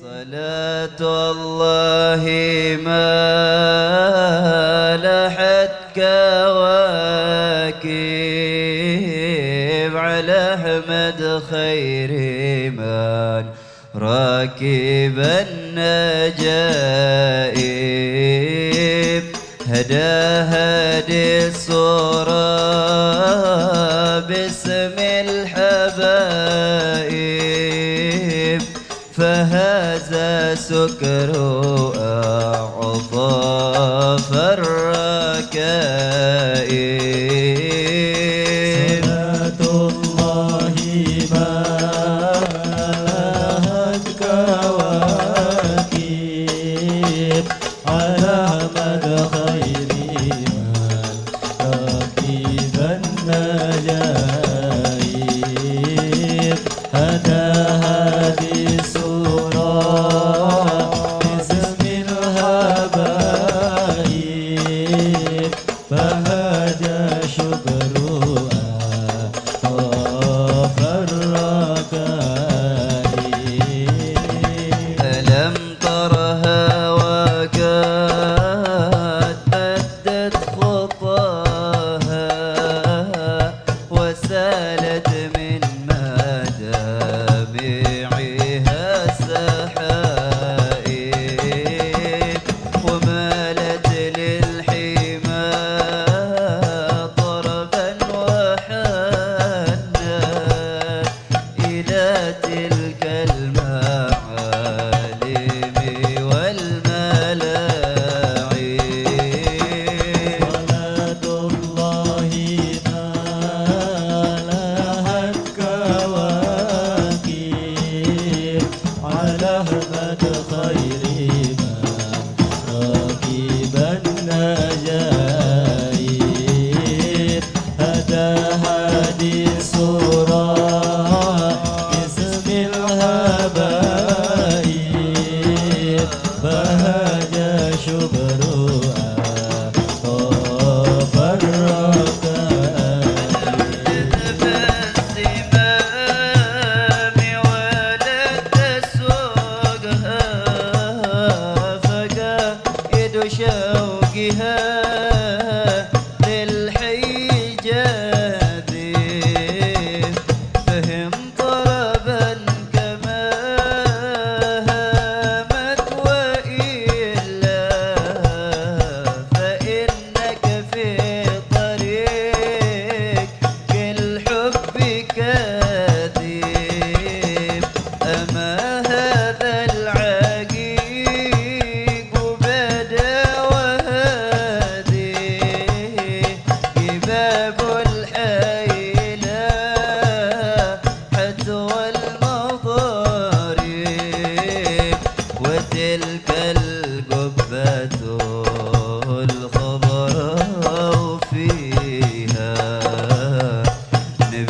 صلاة الله ما لحت كواكب على أحمد خير من راكب النجائب هذه الصورة باسم الحبايب فهذا سكر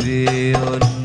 zion